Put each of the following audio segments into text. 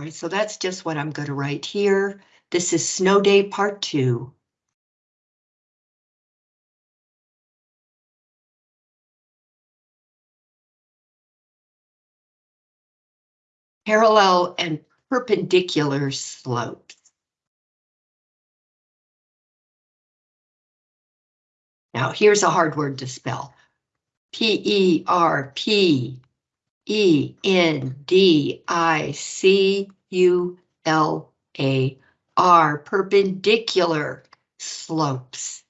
All right, so that's just what I'm going to write here. This is snow day part two. Parallel and perpendicular slopes. Now here's a hard word to spell. P-E-R-P E N D I C U L A R perpendicular slopes.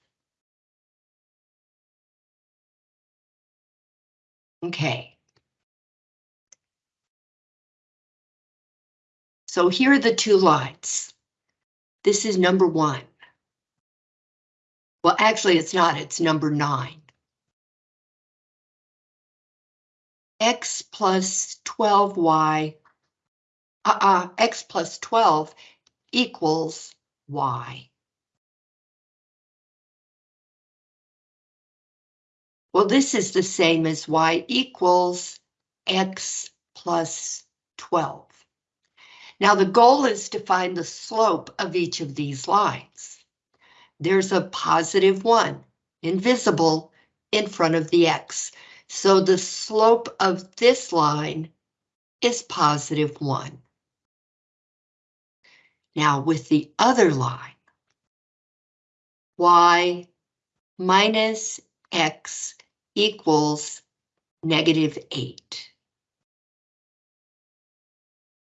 Okay. So here are the two lines. This is number one. Well, actually, it's not. It's number nine. X plus 12y, uh-uh, X plus 12 equals Y. Well, this is the same as Y equals X plus 12. Now the goal is to find the slope of each of these lines. There's a positive one, invisible, in front of the X. So the slope of this line is positive 1. Now with the other line, y minus x equals negative 8.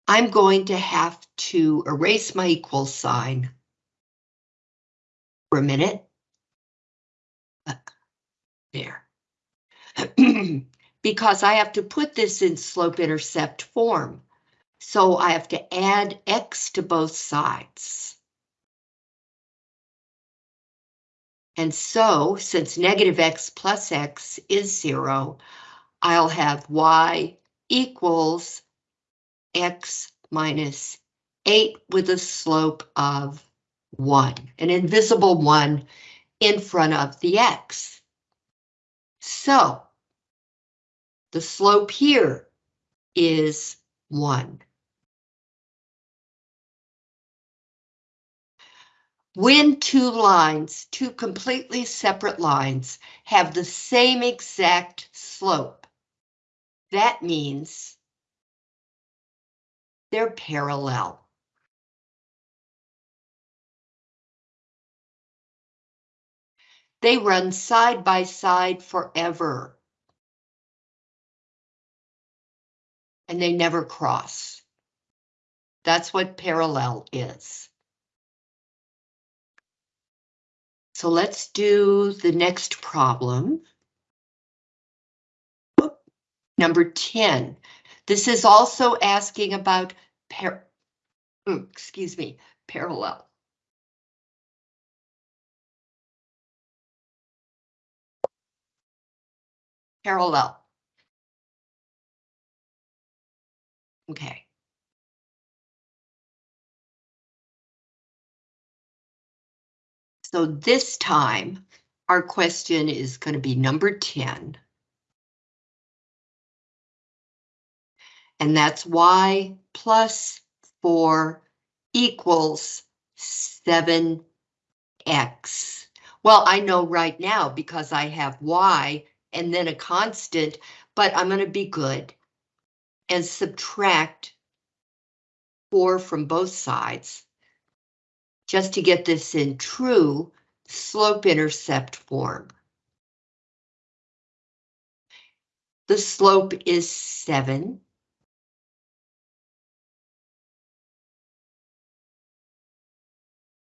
I'm going to have to erase my equal sign for a minute. There. because I have to put this in slope-intercept form. So I have to add x to both sides. And so, since negative x plus x is zero, I'll have y equals x minus 8 with a slope of 1, an invisible 1 in front of the x. So, the slope here is 1. When two lines, two completely separate lines, have the same exact slope, that means they're parallel. They run side by side forever. And they never cross. That's what parallel is. So let's do the next problem. Number 10. This is also asking about par mm, excuse me, parallel. Parallel. Okay. So this time, our question is going to be number 10. And that's y plus 4 equals 7x. Well, I know right now because I have y and then a constant, but I'm going to be good and subtract 4 from both sides, just to get this in true slope-intercept form. The slope is 7.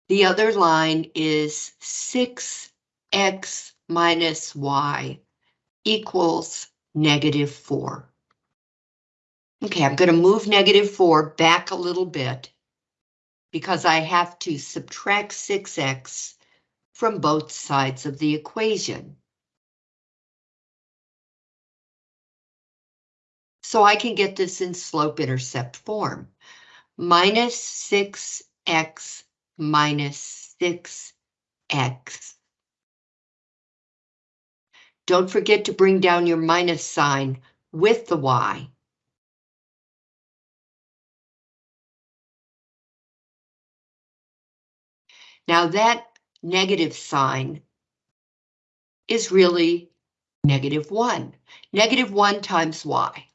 The other line is 6x minus y equals negative 4. Okay, I'm going to move negative 4 back a little bit because I have to subtract 6x from both sides of the equation. So I can get this in slope-intercept form. Minus 6x minus 6x. Don't forget to bring down your minus sign with the y. Now that negative sign is really negative 1. Negative 1 times y.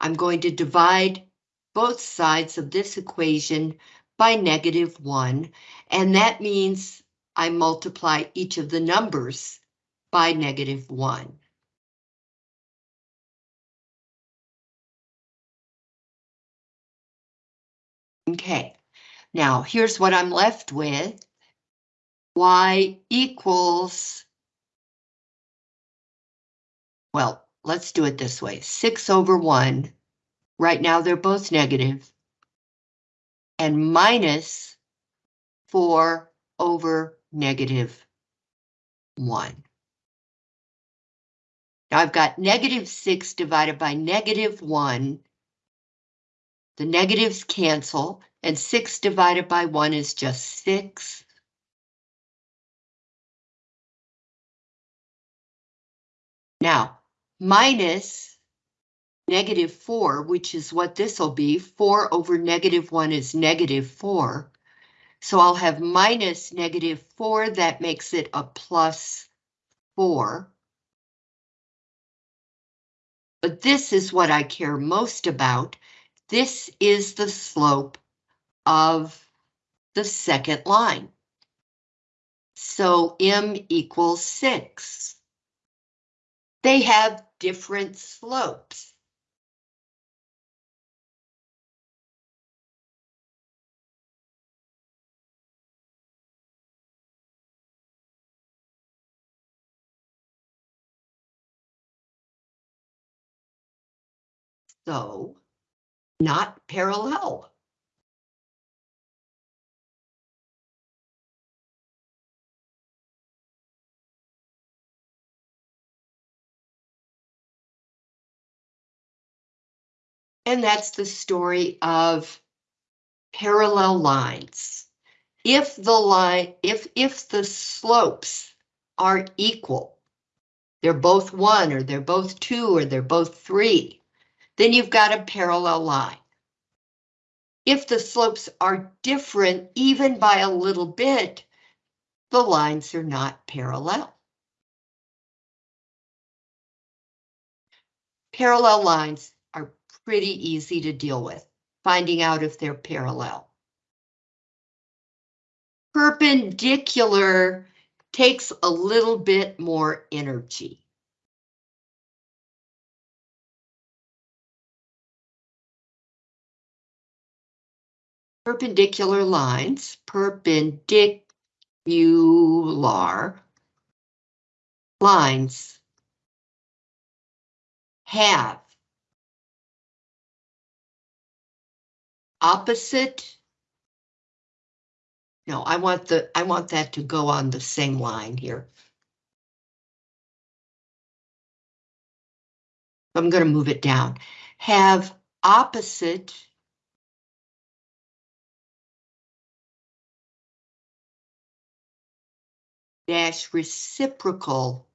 I'm going to divide both sides of this equation by negative 1, and that means I multiply each of the numbers by negative 1. Okay, now here's what I'm left with. Y equals, well, let's do it this way, 6 over 1. Right now they're both negative. And minus 4 over negative 1. Now I've got negative 6 divided by negative 1. The negatives cancel, and 6 divided by 1 is just 6. Now, minus negative 4, which is what this will be, 4 over negative 1 is negative 4. So I'll have minus negative 4, that makes it a plus 4. But this is what I care most about. This is the slope of the second line. So M equals 6. They have different slopes. So, not parallel. And that's the story of parallel lines. If the line, if, if the slopes are equal, they're both one, or they're both two, or they're both three, then you've got a parallel line. If the slopes are different, even by a little bit, the lines are not parallel. Parallel lines pretty easy to deal with, finding out if they're parallel. Perpendicular takes a little bit more energy. Perpendicular lines, perpendicular lines have opposite. No, I want the I want that to go on the same line here. I'm going to move it down. Have opposite dash reciprocal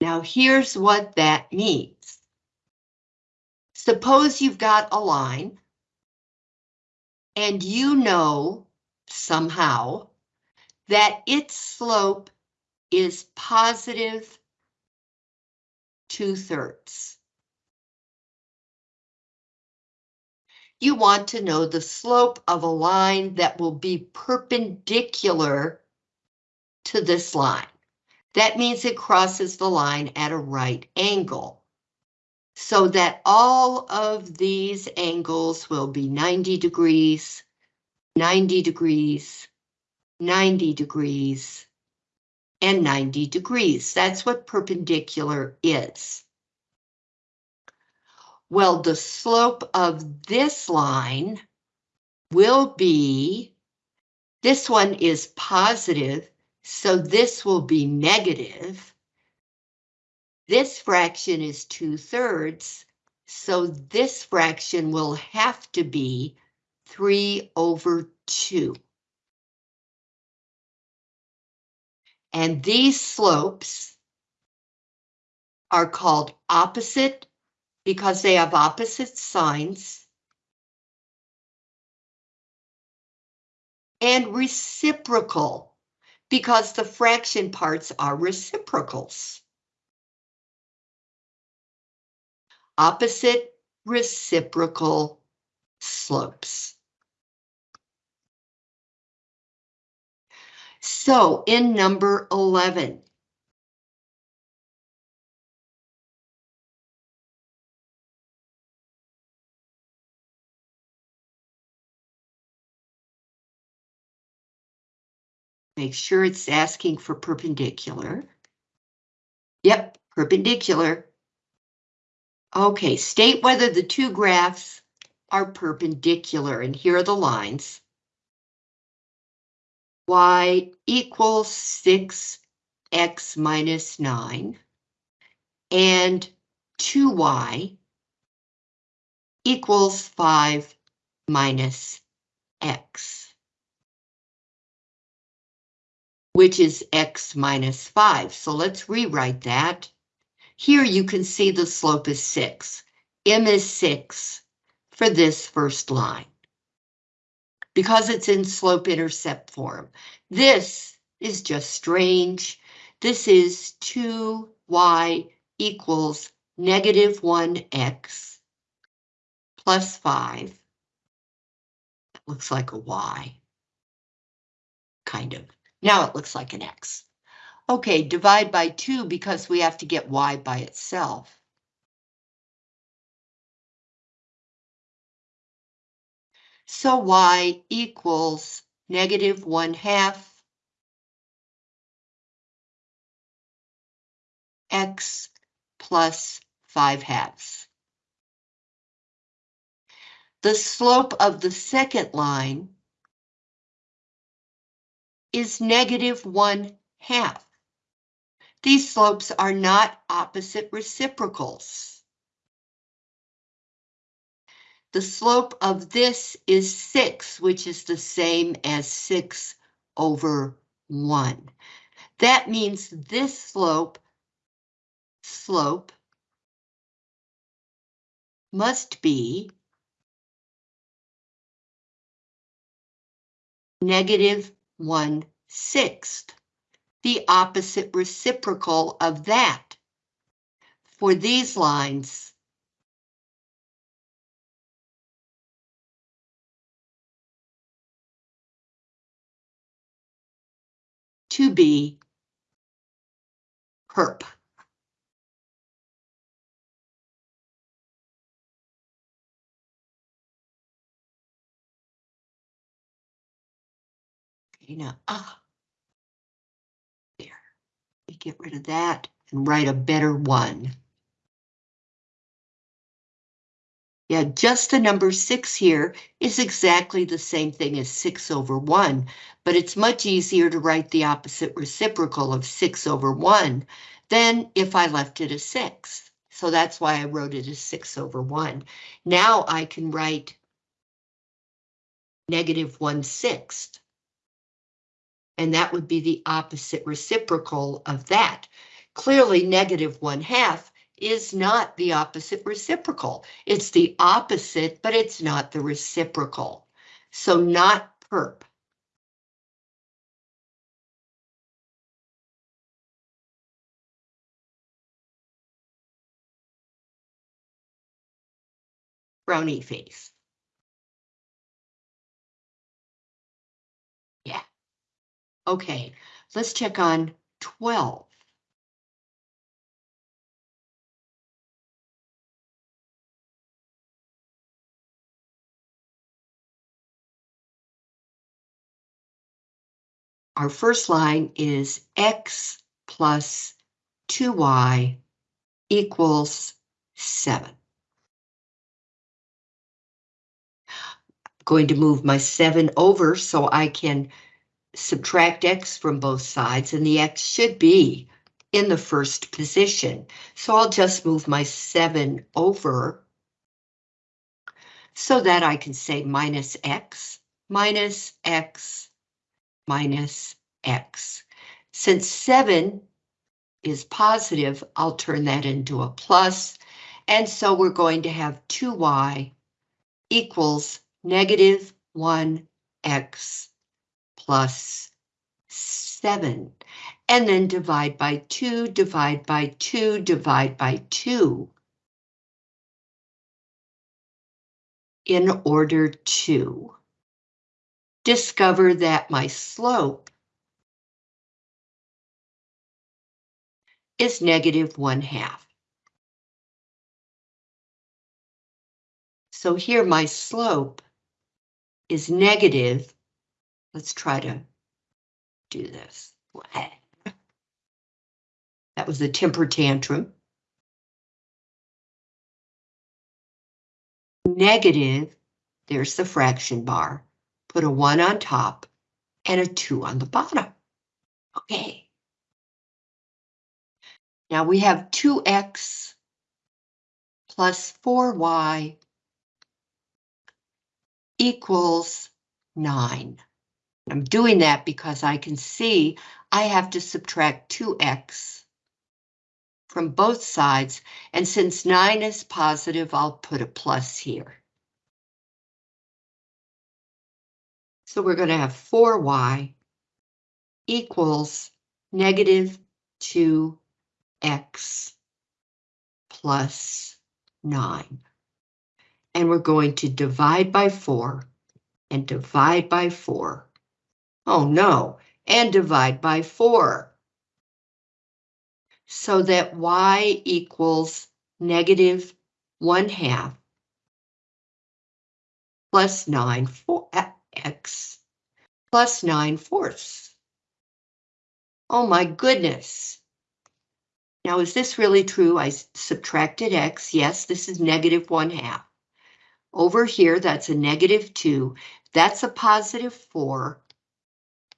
Now here's what that means. Suppose you've got a line and you know somehow that its slope is positive two-thirds. You want to know the slope of a line that will be perpendicular to this line. That means it crosses the line at a right angle. So that all of these angles will be 90 degrees, 90 degrees, 90 degrees, and 90 degrees. That's what perpendicular is. Well, the slope of this line will be, this one is positive, so this will be negative. This fraction is 2 thirds, so this fraction will have to be 3 over 2. And these slopes are called opposite because they have opposite signs. And reciprocal because the fraction parts are reciprocals. Opposite reciprocal slopes. So in number 11, Make sure it's asking for perpendicular. Yep, perpendicular. Okay, state whether the two graphs are perpendicular, and here are the lines. Y equals 6x minus 9, and 2y equals 5 minus x which is x minus 5. So let's rewrite that. Here you can see the slope is 6. m is 6 for this first line. Because it's in slope-intercept form. This is just strange. This is 2y equals negative 1x plus 5. That looks like a y. Kind of. Now it looks like an X. Okay, divide by 2 because we have to get Y by itself. So Y equals negative 1 half X plus 5 halves. The slope of the second line is negative one half. These slopes are not opposite reciprocals. The slope of this is 6, which is the same as 6 over 1. That means this slope, slope, must be negative one sixth, the opposite reciprocal of that. For these lines, to be perp. You know, ah. There. Get rid of that and write a better one. Yeah, just the number six here is exactly the same thing as six over one, but it's much easier to write the opposite reciprocal of six over one than if I left it as six. So that's why I wrote it as six over one. Now I can write negative one sixth and that would be the opposite reciprocal of that. Clearly, negative one half is not the opposite reciprocal. It's the opposite, but it's not the reciprocal. So not perp. Brownie face. Okay, let's check on 12. Our first line is x plus 2y equals 7. I'm going to move my 7 over so I can subtract x from both sides and the x should be in the first position. So I'll just move my 7 over so that I can say minus x, minus x, minus x. Since 7 is positive, I'll turn that into a plus, and so we're going to have 2y equals negative 1x plus 7. And then divide by 2, divide by 2, divide by 2. In order to discover that my slope is negative 1 half. So here my slope is negative. Let's try to do this. That was a temper tantrum. Negative, there's the fraction bar. Put a 1 on top and a 2 on the bottom. Okay. Now we have 2x plus 4y equals 9. I'm doing that because I can see I have to subtract 2x from both sides, and since 9 is positive, I'll put a plus here. So we're going to have 4y equals negative 2 x plus 9. And we're going to divide by 4 and divide by 4. Oh no, and divide by 4. So that y equals negative 1 half plus 9 four, uh, x plus 9 fourths. Oh my goodness. Now, is this really true? I subtracted x. Yes, this is negative 1 half. Over here, that's a negative 2. That's a positive 4.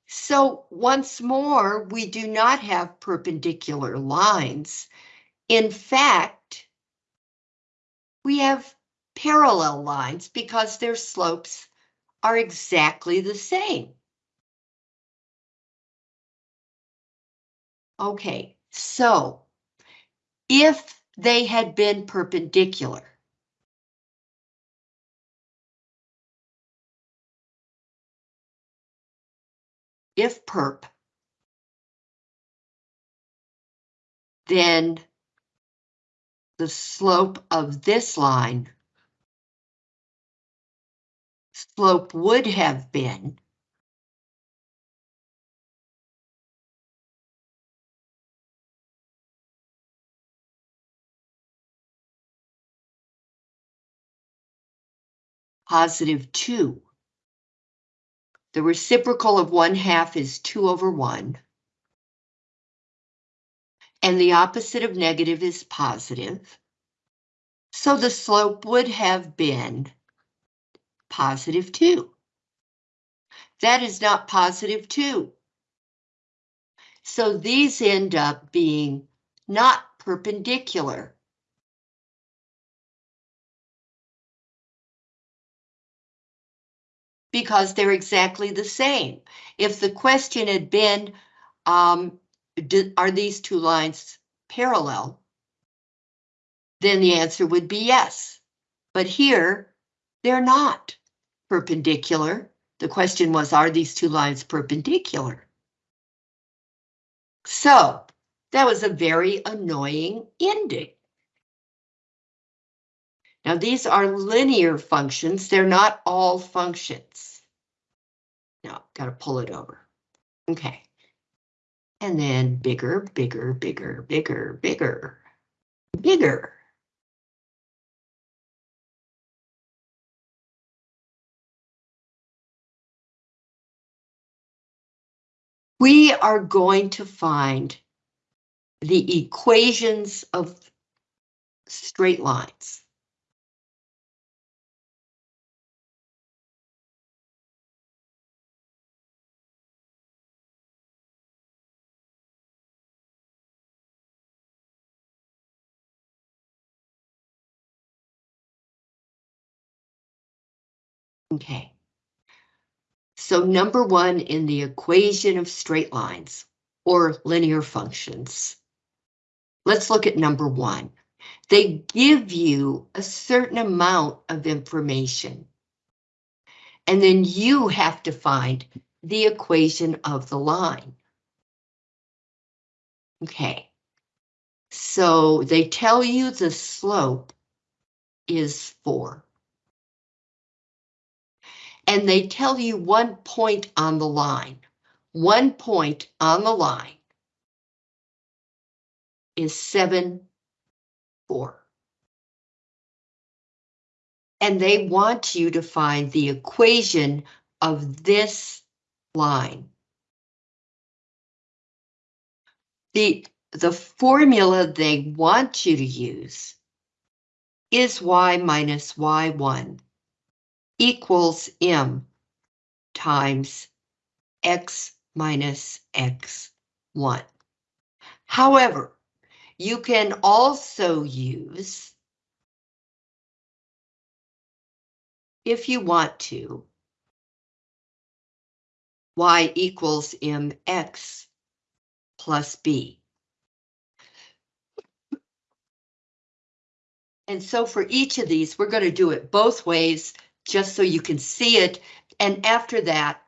So once more, we do not have perpendicular lines. In fact, we have parallel lines because their slopes are exactly the same. Okay, so if they had been perpendicular. If perp, then the slope of this line slope would have been positive 2. The reciprocal of 1 half is 2 over 1. And the opposite of negative is positive. So the slope would have been positive 2. That is not positive 2. So these end up being not perpendicular. Because they're exactly the same. If the question had been, um, do, are these two lines parallel? Then the answer would be yes. But here, they're not perpendicular. The question was, are these two lines perpendicular? So, that was a very annoying ending. Now these are linear functions, they're not all functions. Now, gotta pull it over. Okay. And then bigger, bigger, bigger, bigger, bigger, bigger. We are going to find the equations of straight lines. Okay. So number one in the equation of straight lines, or linear functions. Let's look at number one. They give you a certain amount of information. And then you have to find the equation of the line. Okay. So they tell you the slope is 4. And they tell you one point on the line. One point on the line is 7, 4. And they want you to find the equation of this line. The, the formula they want you to use is y minus y1 equals m times x minus x1. However, you can also use, if you want to, y equals mx plus b. And so for each of these, we're going to do it both ways, just so you can see it. And after that,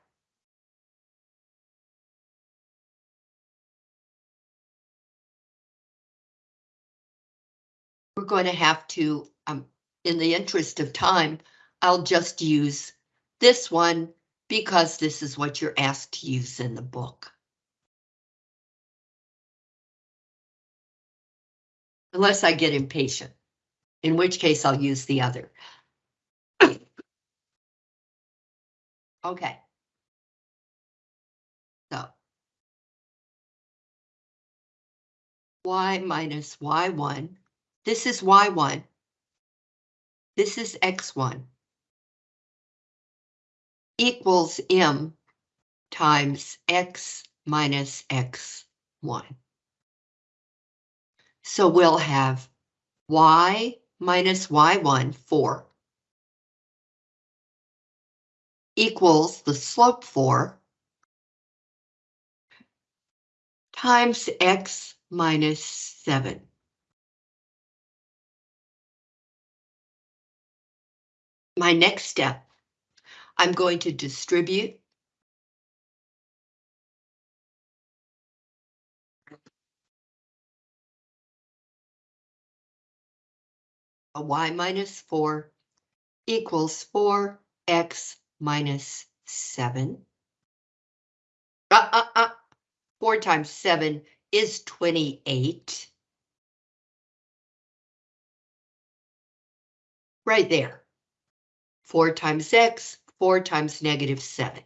we're going to have to, um, in the interest of time, I'll just use this one because this is what you're asked to use in the book. Unless I get impatient in which case I'll use the other. Okay. So. y minus y1. This is y1. This is x1. Equals m times x minus x1. So we'll have y minus y1, 4, equals the slope 4 times x minus 7. My next step, I'm going to distribute y minus 4 equals 4x minus 7. Uh, uh, uh. 4 times 7 is 28. Right there. 4 times x, 4 times negative 7.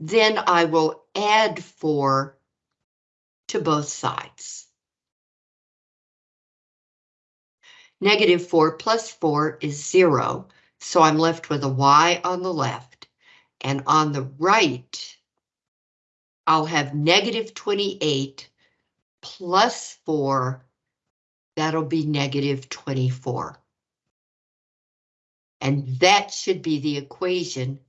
Then I will add 4 to both sides. Negative 4 plus 4 is 0, so I'm left with a y on the left. And on the right, I'll have negative 28 plus 4, that'll be negative 24. And that should be the equation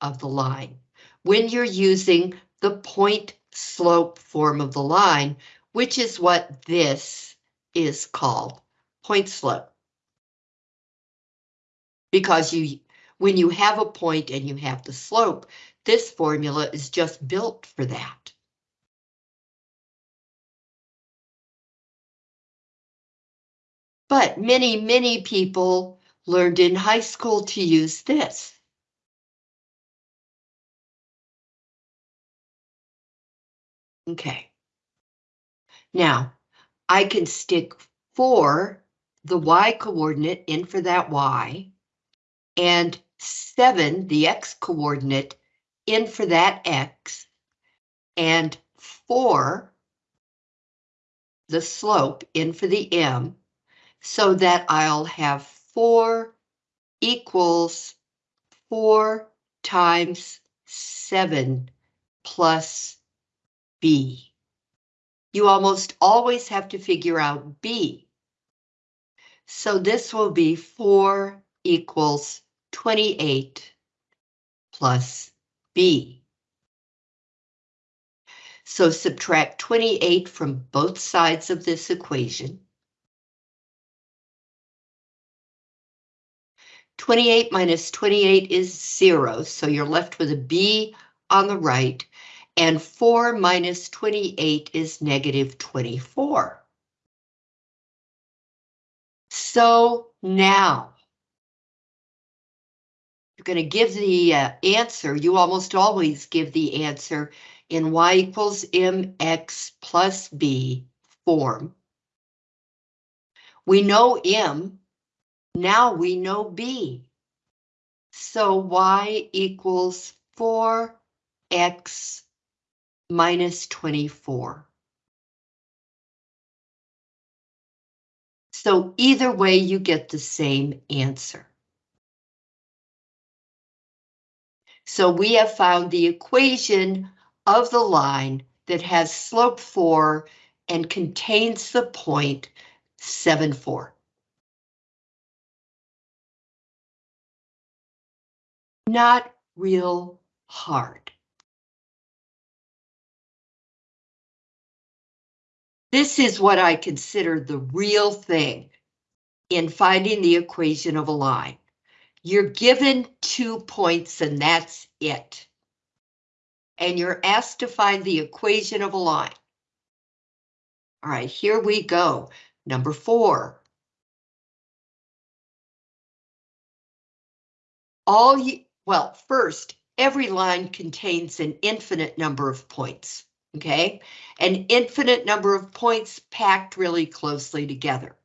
of the line. When you're using the point slope form of the line, which is what this is called point slope. Because you, when you have a point and you have the slope, this formula is just built for that. But many, many people learned in high school to use this. Okay. Now, I can stick four the y coordinate in for that y, and 7, the x coordinate, in for that x, and 4, the slope, in for the m, so that I'll have 4 equals 4 times 7 plus b. You almost always have to figure out b so this will be 4 equals 28 plus B. So subtract 28 from both sides of this equation. 28 minus 28 is zero, so you're left with a B on the right, and 4 minus 28 is negative 24. So now, going to give the uh, answer, you almost always give the answer in y equals mx plus b form. We know m, now we know b. So y equals 4x minus 24. So either way, you get the same answer. So we have found the equation of the line that has slope 4 and contains the point 7, 4. Not real hard. This is what I consider the real thing in finding the equation of a line. You're given two points and that's it. And you're asked to find the equation of a line. All right, here we go. Number four. All you, well, first, every line contains an infinite number of points okay? An infinite number of points packed really closely together.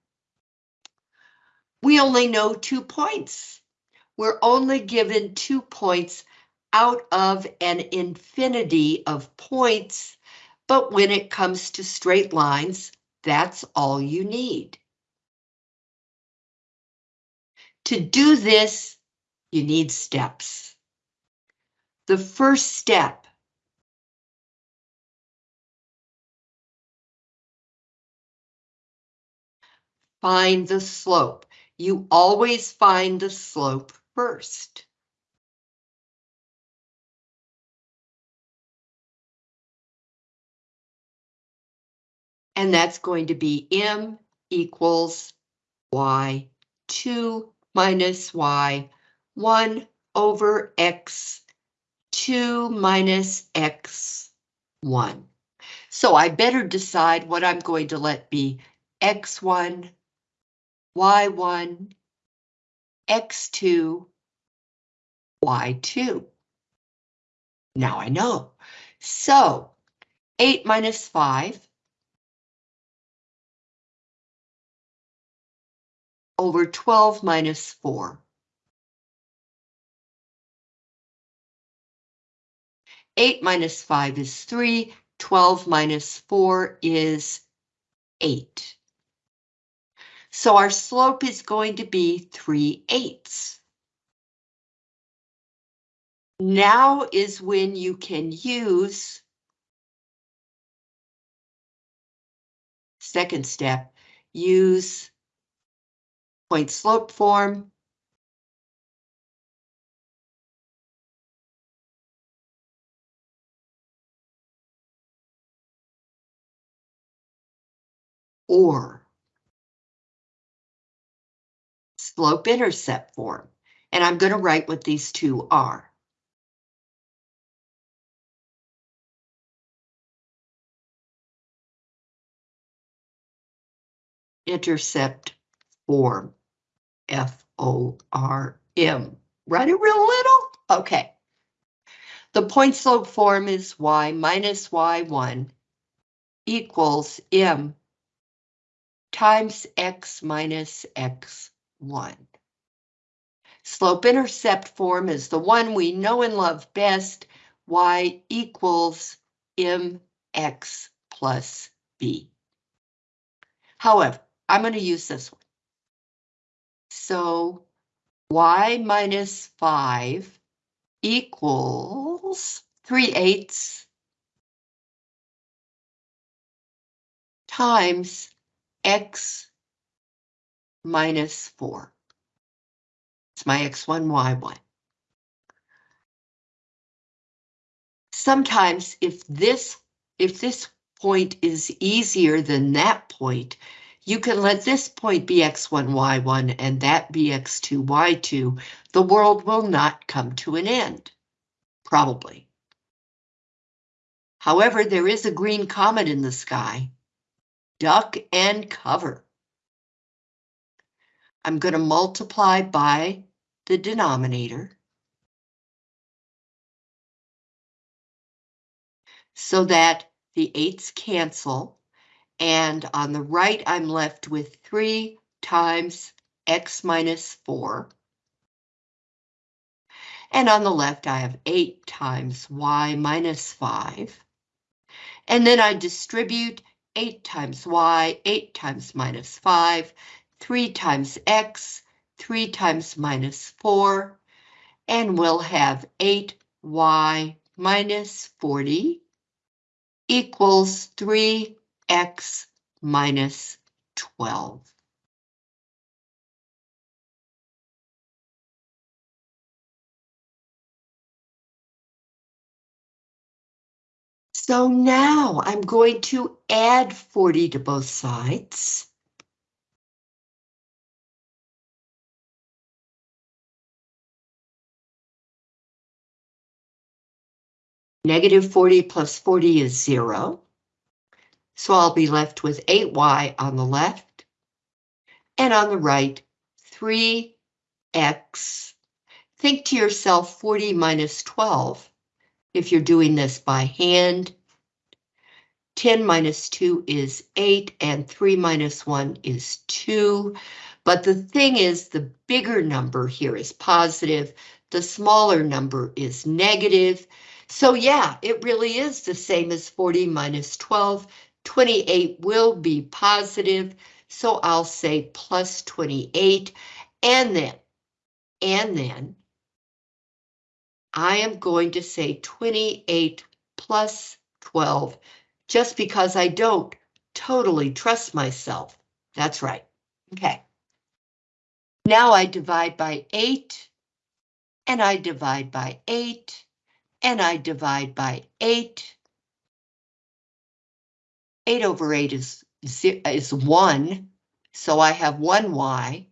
We only know two points. We're only given two points out of an infinity of points, but when it comes to straight lines, that's all you need. To do this, you need steps. The first step find the slope. You always find the slope first. And that's going to be m equals y2 minus y1 over x2 minus x1. So I better decide what I'm going to let be x1 y1, x2, y2. Now I know. So 8 minus 5 over 12 minus 4. 8 minus 5 is 3, 12 minus 4 is 8. So our slope is going to be 3 eighths. Now is when you can use second step, use point slope form. Or slope-intercept form, and I'm going to write what these two are. Intercept form, F-O-R-M. Write it real little? Okay. The point slope form is y minus y1 equals m times x minus x 1. Slope-intercept form is the one we know and love best, y equals mx plus b. However, I'm going to use this one. So y minus 5 equals 3 eighths times x minus 4. It's my x1, y1. Sometimes if this if this point is easier than that point, you can let this point be x1, y1, and that be x2, y2. The world will not come to an end, probably. However, there is a green comet in the sky. Duck and cover. I'm going to multiply by the denominator. So that the eights cancel. And on the right, I'm left with 3 times x minus 4. And on the left, I have 8 times y minus 5. And then I distribute 8 times y, 8 times minus 5, 3 times x, 3 times minus 4, and we'll have 8y minus 40 equals 3x minus 12. So now I'm going to add 40 to both sides. Negative 40 plus 40 is zero. So I'll be left with 8y on the left. And on the right, 3x. Think to yourself 40 minus 12 if you're doing this by hand. 10 minus 2 is 8, and 3 minus 1 is 2. But the thing is, the bigger number here is positive, the smaller number is negative. So yeah, it really is the same as 40 minus 12. 28 will be positive, so I'll say plus 28, and then, and then, I am going to say 28 plus 12 just because I don't totally trust myself. That's right. Okay. Now I divide by 8, and I divide by 8, and I divide by 8. 8 over 8 is, is 1, so I have 1y,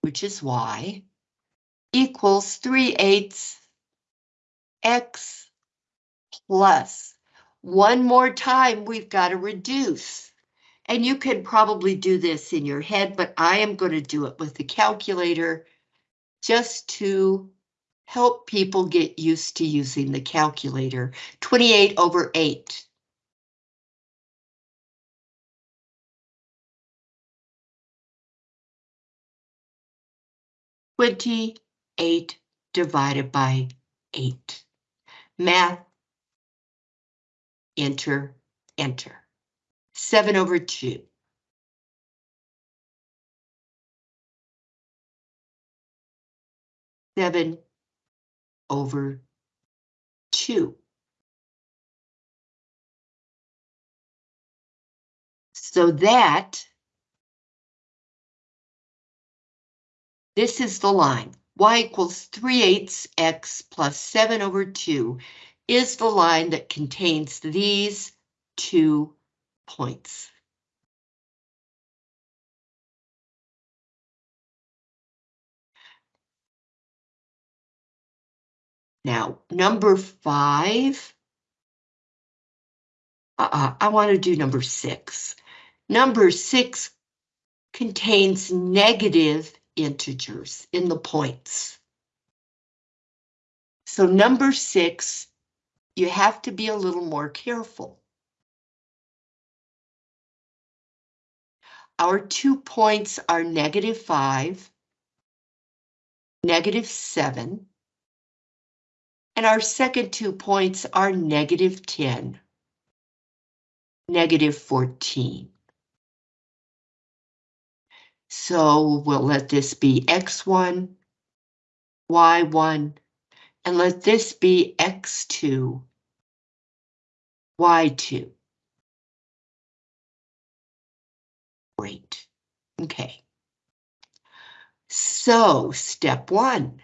which is y, equals 3 eighths x plus. One more time, we've got to reduce. And you can probably do this in your head, but I am going to do it with the calculator just to help people get used to using the calculator. 28 over 8. Twenty-eight divided by eight. Math. Enter, enter. 7 over 2. Seven over two. So that this is the line y equals 3 eighths x plus 7 over 2 is the line that contains these two points. Now, number five. Uh, I want to do number six. Number six contains negative integers in the points. So number six, you have to be a little more careful. Our two points are negative five, negative seven, and our second two points are negative 10, negative 14. So we'll let this be x1, y1, and let this be x2, y2. Great. Okay. So step one.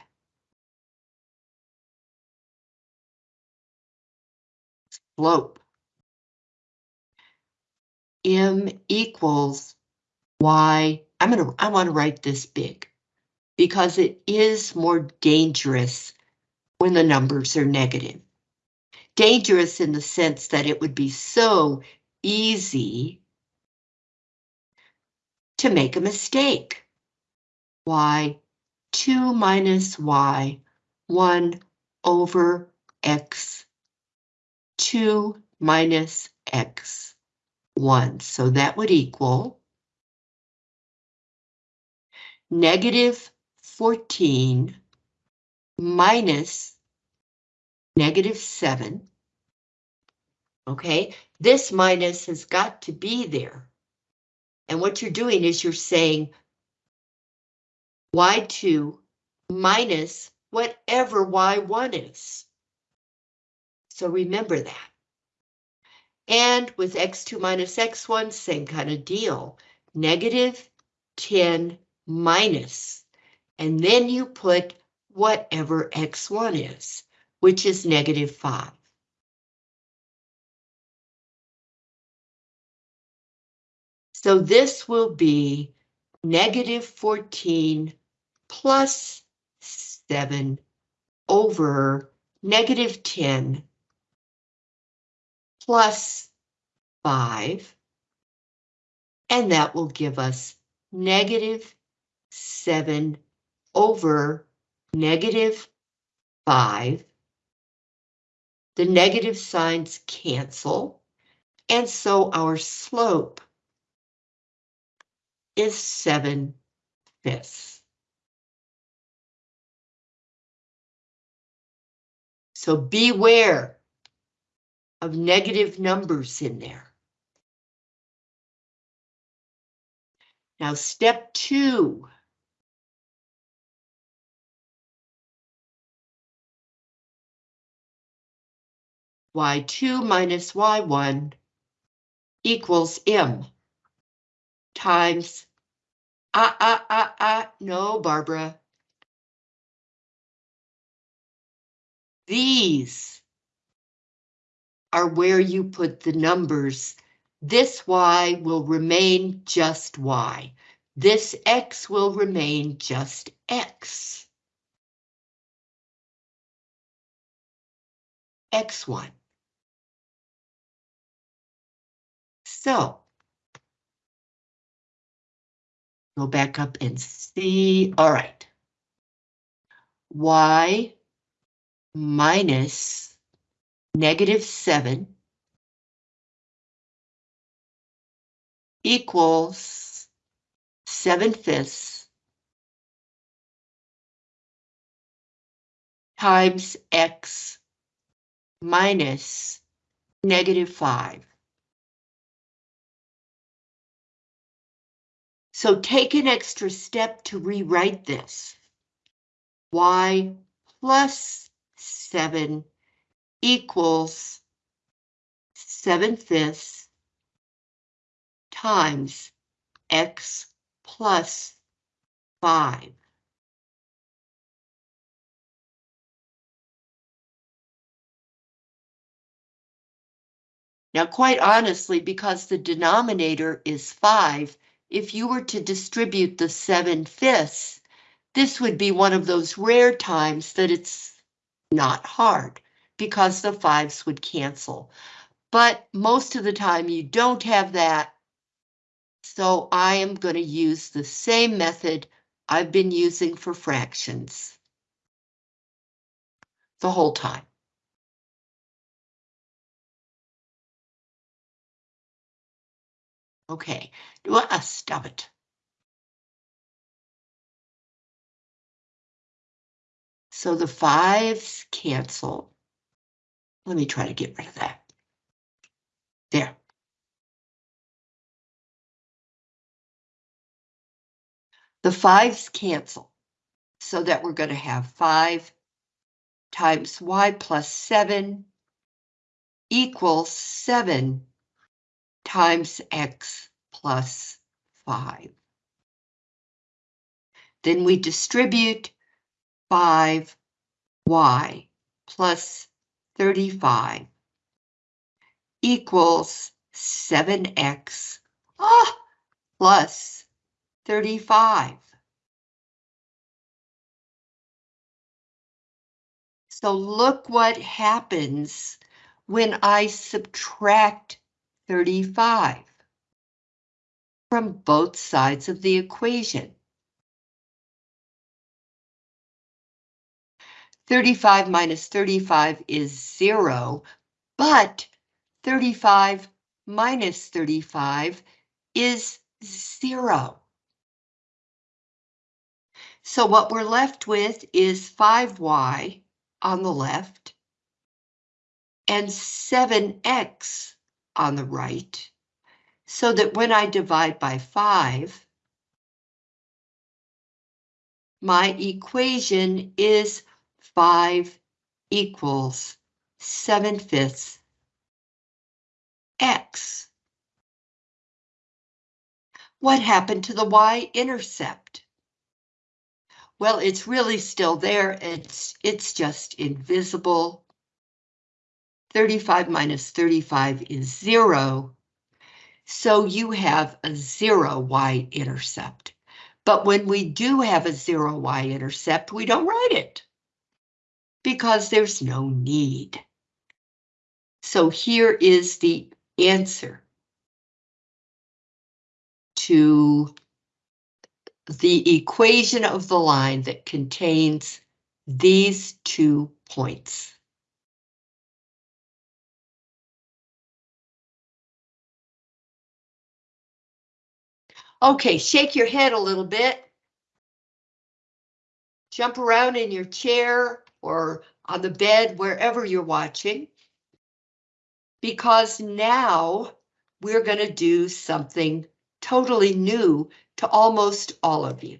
Slope. m equals y. I'm gonna, I want to write this big because it is more dangerous when the numbers are negative. Dangerous in the sense that it would be so easy to make a mistake. y 2 minus y 1 over x 2 minus x 1. So that would equal negative 14 minus negative 7. Okay, this minus has got to be there. And what you're doing is you're saying y2 minus whatever y1 is. So remember that. And with x2 minus x1, same kind of deal. Negative 10 minus. And then you put whatever x1 is, which is negative 5. So this will be negative 14 plus 7 over negative 10 plus 5. And that will give us negative 7 over negative 5. The negative signs cancel, and so our slope is 7 fifths. So beware of negative numbers in there. Now step two. y2 minus y1 equals m times, ah, ah, ah, ah, no, Barbara. These are where you put the numbers. This y will remain just y. This x will remain just x. x1. So, go back up and see, all right. Y minus negative 7 equals 7 fifths times x minus negative 5. So take an extra step to rewrite this. y plus 7 equals 7 fifths times x plus 5. Now, quite honestly, because the denominator is 5, if you were to distribute the 7 fifths, this would be one of those rare times that it's not hard because the fives would cancel. But most of the time you don't have that. So I am going to use the same method I've been using for fractions the whole time. Okay, do I uh, stop it? So the fives cancel. Let me try to get rid of that. There. The fives cancel, so that we're going to have 5 times y plus 7 equals 7 times x plus 5. Then we distribute 5y plus 35 equals 7x ah, plus 35. So look what happens when I subtract 35 from both sides of the equation. 35 minus 35 is zero, but 35 minus 35 is zero. So what we're left with is 5y on the left and 7x on the right, so that when I divide by 5, my equation is 5 equals 7 fifths x. What happened to the y-intercept? Well, it's really still there. It's, it's just invisible. 35 minus 35 is zero. So you have a zero y-intercept. But when we do have a zero y-intercept, we don't write it because there's no need. So here is the answer to the equation of the line that contains these two points. Okay, shake your head a little bit. Jump around in your chair or on the bed, wherever you're watching. Because now we're going to do something totally new to almost all of you.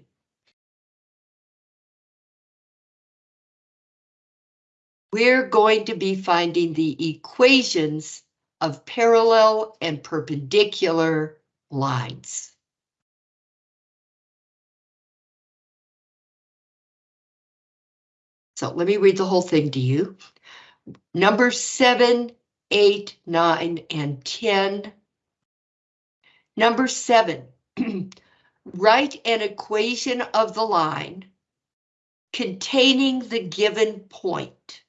We're going to be finding the equations of parallel and perpendicular lines. So let me read the whole thing to you. Number seven, eight, nine, and 10. Number seven, write an equation of the line containing the given point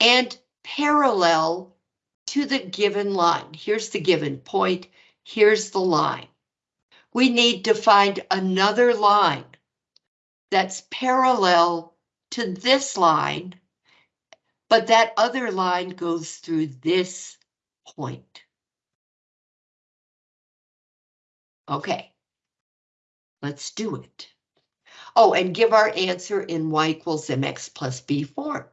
and parallel to the given line. Here's the given point, here's the line. We need to find another line that's parallel to this line, but that other line goes through this point. Okay, let's do it. Oh, and give our answer in y equals mx plus b form.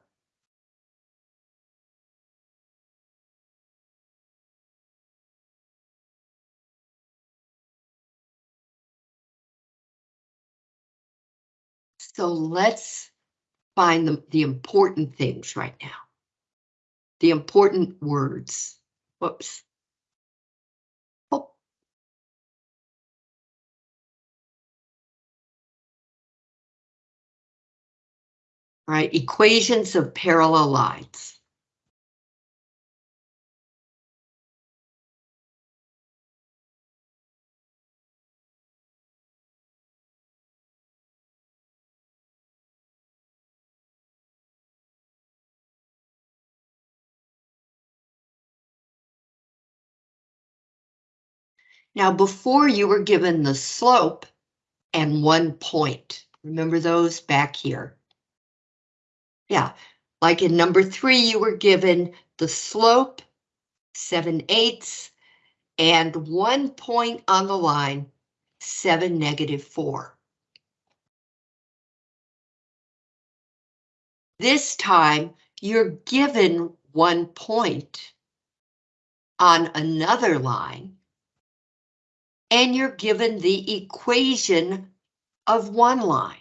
So let's find the, the important things right now. The important words. Whoops. Oh. Equations of parallel lines. Now, before you were given the slope and one point. Remember those back here? Yeah, like in number three, you were given the slope, 7 eighths, and one point on the line, 7 negative 4. This time, you're given one point on another line, and you're given the equation of one line.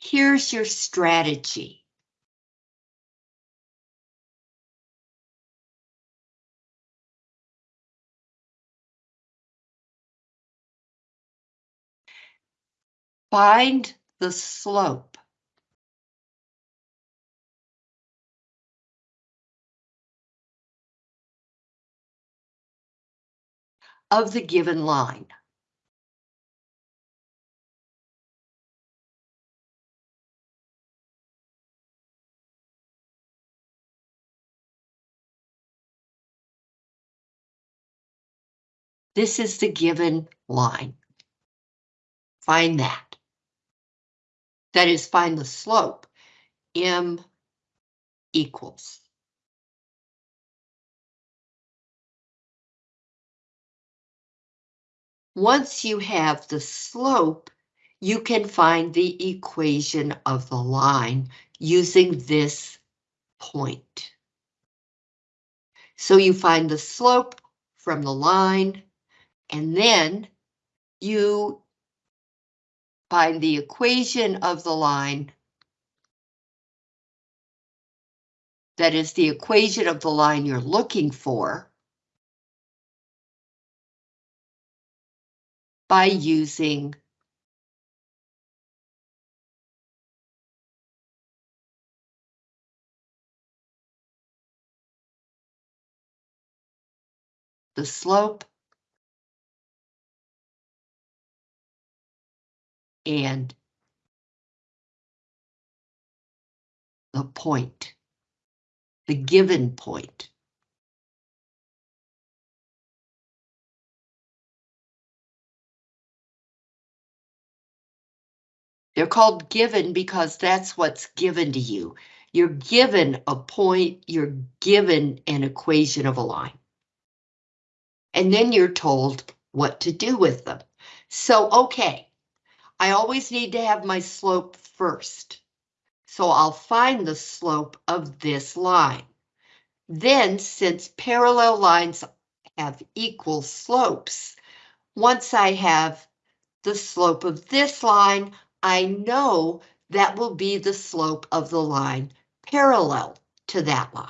Here's your strategy. Find the slope. Of the given line. This is the given line. Find that. That is, find the slope. M equals. Once you have the slope, you can find the equation of the line using this point. So you find the slope from the line and then you find the equation of the line. That is the equation of the line you're looking for. By using the slope and the point, the given point. They're called given because that's what's given to you. You're given a point, you're given an equation of a line. And then you're told what to do with them. So, okay, I always need to have my slope first. So I'll find the slope of this line. Then, since parallel lines have equal slopes, once I have the slope of this line, I know that will be the slope of the line parallel to that line.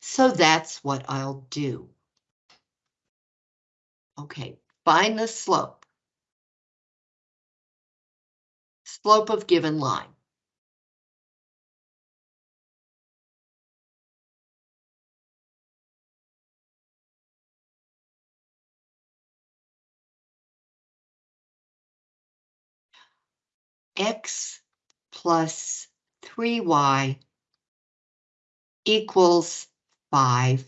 So that's what I'll do. Okay, find the slope. Slope of given line. X plus 3y equals 5.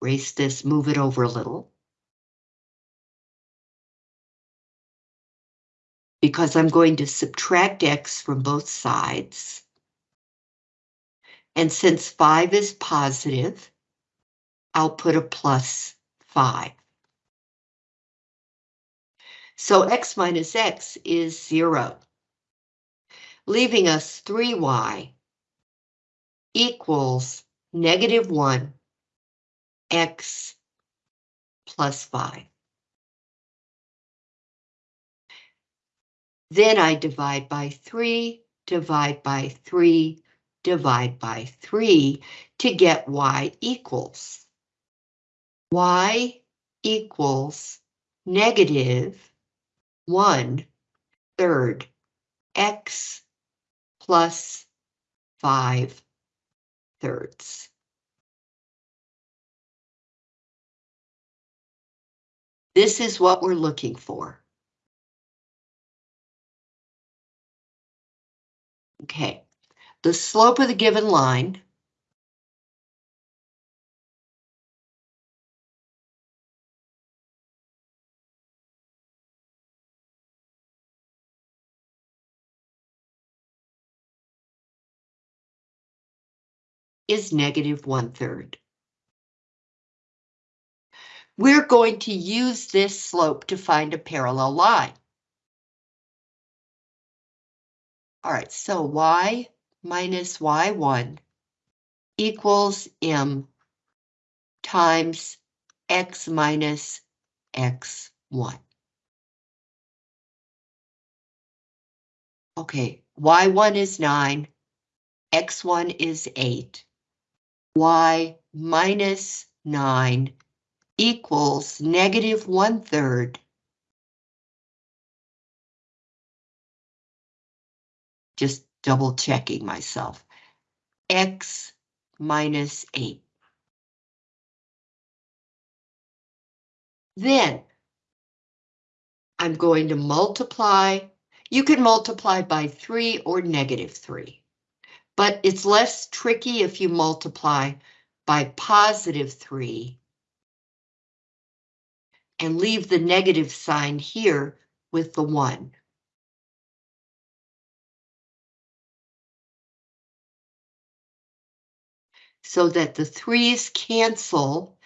Erase this, move it over a little. Because I'm going to subtract x from both sides. And since 5 is positive, I'll put a plus 5. So x minus x is 0, leaving us 3y equals negative 1 x plus 5. Then I divide by 3, divide by 3, divide by 3 to get y equals. y equals negative 1 third x plus 5 thirds. This is what we're looking for. Okay, the slope of the given line is negative one third. We're going to use this slope to find a parallel line. All right, so y minus y1 equals m times x minus x1. Okay, y1 is 9, x1 is 8 y minus 9 equals negative one third just double checking myself, x minus 8. Then I'm going to multiply. You can multiply by 3 or negative 3, but it's less tricky if you multiply by positive 3 and leave the negative sign here with the 1. so that the threes cancel,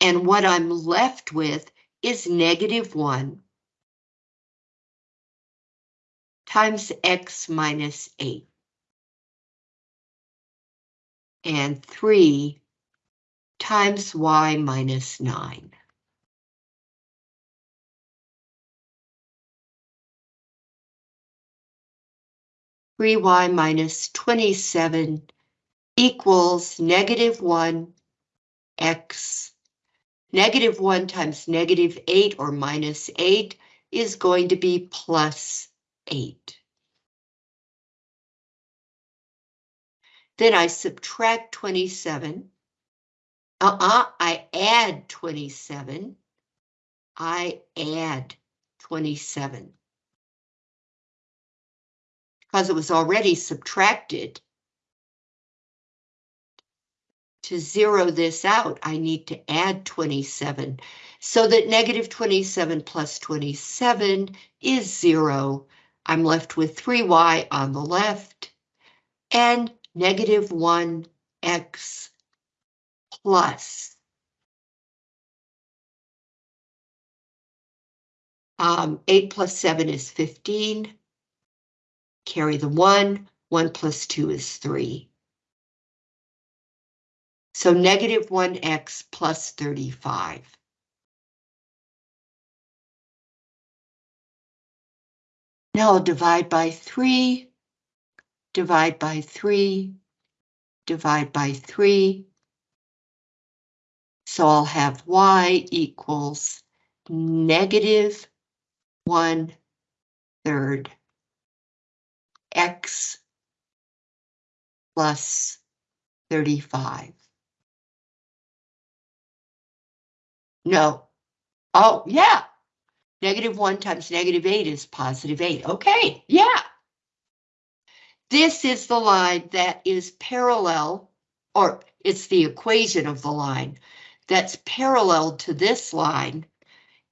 and what I'm left with is negative 1 times x minus 8. And 3 times y minus 9. Three y minus 27 equals negative 1 x. Negative 1 times negative 8 or minus 8 is going to be plus 8. Then I subtract 27. Uh-uh, I add 27. I add 27. Because it was already subtracted, to zero this out, I need to add 27 so that negative 27 plus 27 is zero. I'm left with 3y on the left and negative 1x plus um, 8 plus 7 is 15. Carry the 1. 1 plus 2 is 3. So negative 1x plus 35. Now I'll divide by 3, divide by 3, divide by 3. So I'll have y equals negative 1 third x plus 35. No. Oh, yeah. Negative 1 times negative 8 is positive 8. Okay, yeah. This is the line that is parallel, or it's the equation of the line that's parallel to this line,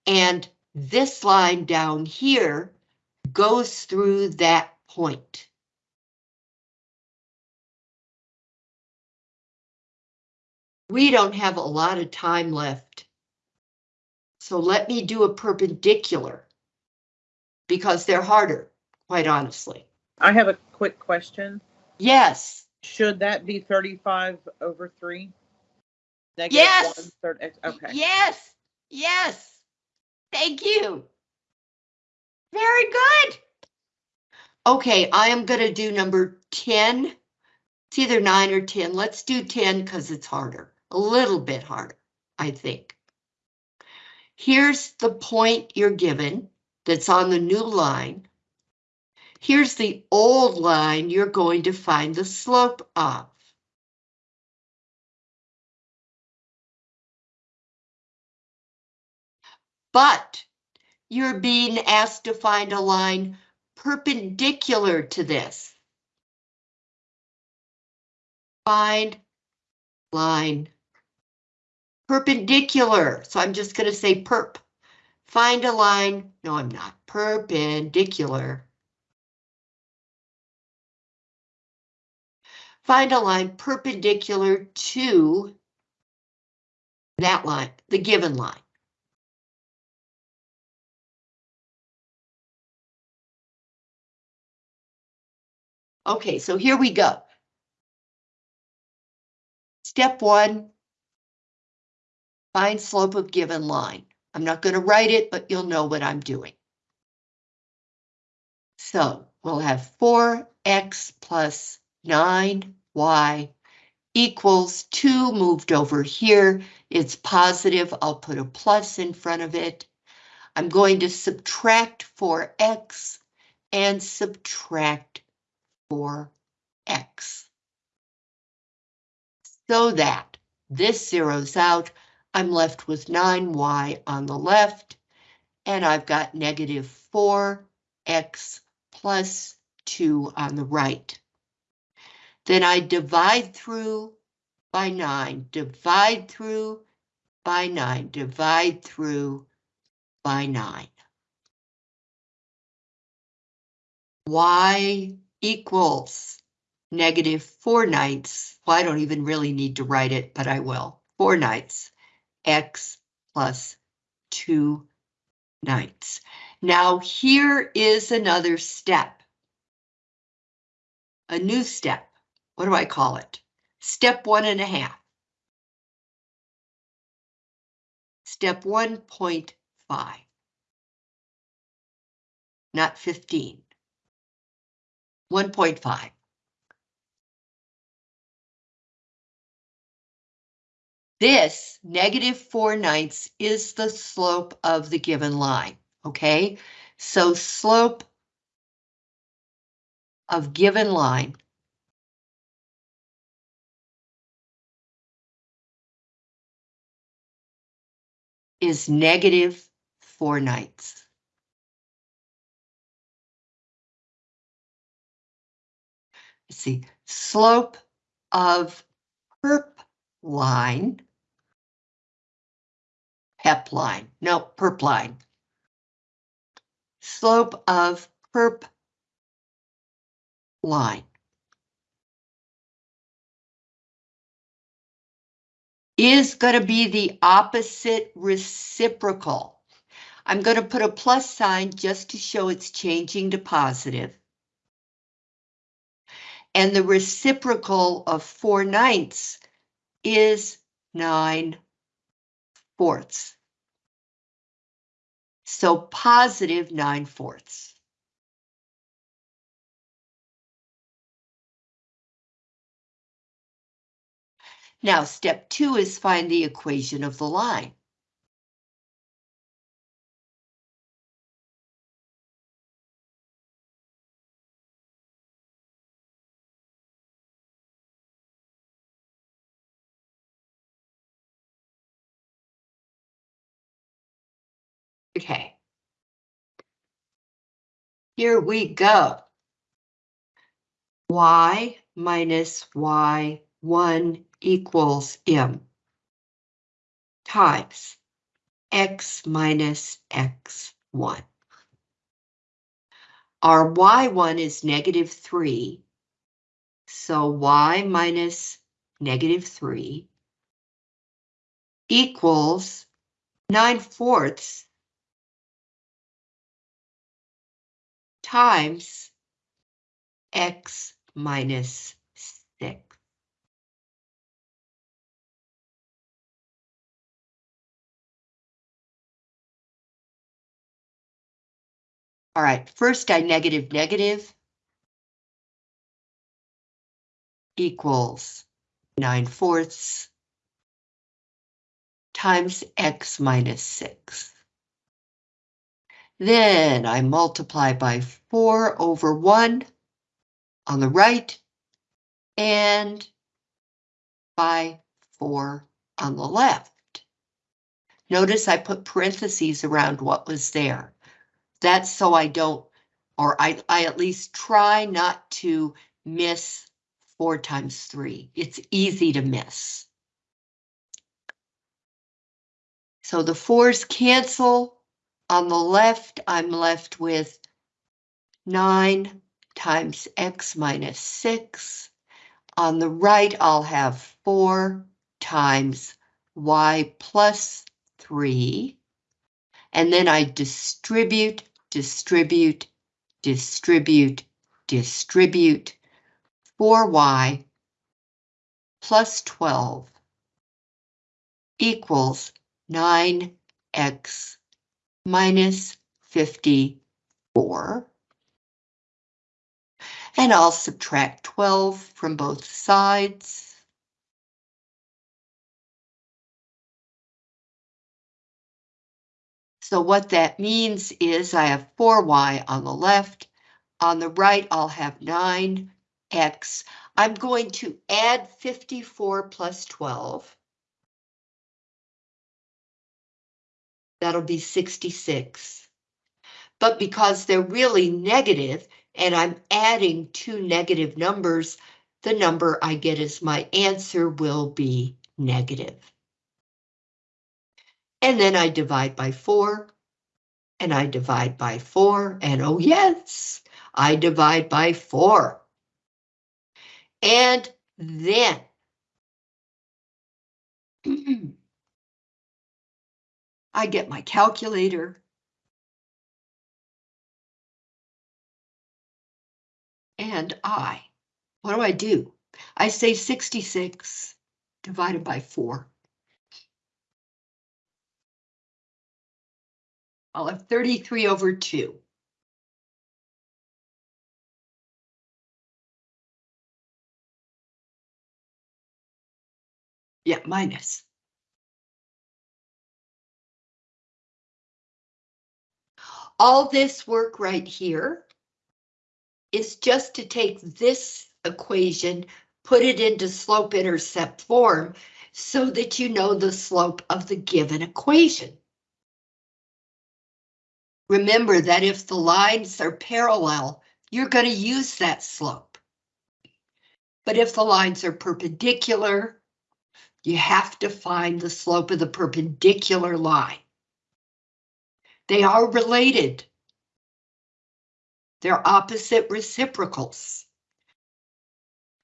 and this line down here goes through that point. We don't have a lot of time left so let me do a perpendicular because they're harder, quite honestly. I have a quick question. Yes, Should that be thirty-five over three? Negative Yes. one third X, okay. yes, yes. Thank you. Very good. Okay, I am gonna do number 10. It's either nine or 10. Let's do 10 because it's harder, a little bit harder, I think. Here's the point you're given that's on the new line. Here's the old line you're going to find the slope of. But you're being asked to find a line perpendicular to this. Find line perpendicular. So I'm just going to say perp. Find a line. No, I'm not. Perpendicular. Find a line perpendicular to that line, the given line. Okay, so here we go. Step one, Find slope of given line. I'm not going to write it, but you'll know what I'm doing. So we'll have 4x plus 9y equals 2 moved over here. It's positive. I'll put a plus in front of it. I'm going to subtract 4x and subtract 4x. So that this zeroes out. I'm left with 9y on the left, and I've got negative 4x plus 2 on the right. Then I divide through by 9, divide through by 9, divide through by 9. Y equals negative 4 ninths. Well, I don't even really need to write it, but I will. 4 ninths x plus 2 ninths. Now here is another step. A new step. What do I call it? Step one and a half. Step 1.5. Not 15. 1.5. This negative 4 ninths is the slope of the given line, okay? So slope of given line is negative 4 nights. Let's see, slope of perp line PEP line, no, perp line. Slope of perp line. Is going to be the opposite reciprocal. I'm going to put a plus sign just to show it's changing to positive. And the reciprocal of 4 ninths is 9 fourths. So positive 9 fourths. Now, step two is find the equation of the line. Okay. Here we go. Y minus Y1 equals M times X minus X1. Our Y1 is negative 3, so Y minus negative 3 equals 9 fourths times x minus 6. All right, first I negative negative equals 9 fourths times x minus 6. Then I multiply by 4 over 1 on the right and by 4 on the left. Notice I put parentheses around what was there. That's so I don't, or I, I at least try not to miss 4 times 3. It's easy to miss. So the 4's cancel on the left, I'm left with 9 times x minus 6. On the right, I'll have 4 times y plus 3. And then I distribute, distribute, distribute, distribute 4y plus 12 equals 9x minus 54. And I'll subtract 12 from both sides. So what that means is I have 4y on the left. On the right, I'll have 9x. I'm going to add 54 plus 12. That'll be 66. But because they're really negative and I'm adding two negative numbers, the number I get as my answer will be negative. And then I divide by four. And I divide by four, and oh yes, I divide by four. And then I get my calculator. And I, what do I do? I say 66 divided by 4. I'll have 33 over 2. Yeah, minus. All this work right here is just to take this equation, put it into slope-intercept form, so that you know the slope of the given equation. Remember that if the lines are parallel, you're going to use that slope. But if the lines are perpendicular, you have to find the slope of the perpendicular line. They are related. They're opposite reciprocals.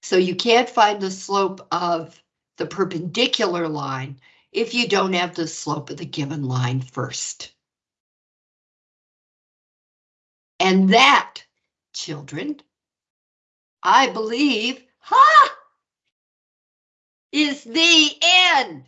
So you can't find the slope of the perpendicular line if you don't have the slope of the given line first. And that, children, I believe, ha, is the end.